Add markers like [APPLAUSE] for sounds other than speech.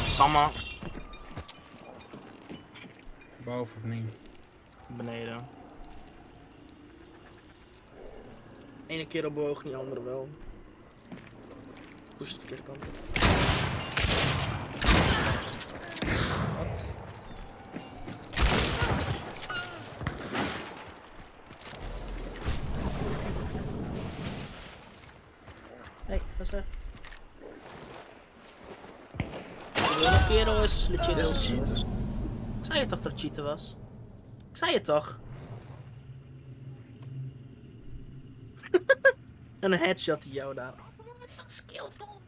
Samma. Boven of niet? Beneden. Ene keer op boog, die andere wel. Push de verkeerde kant op. Wat? Hé, hey, dat is weg. De ene kerel is legit Heel is cheaters. Ik zei je toch dat het cheaten was? Ik zei het toch? en [LAUGHS] een headshot die jou daar. Oh, dat is zo skillful.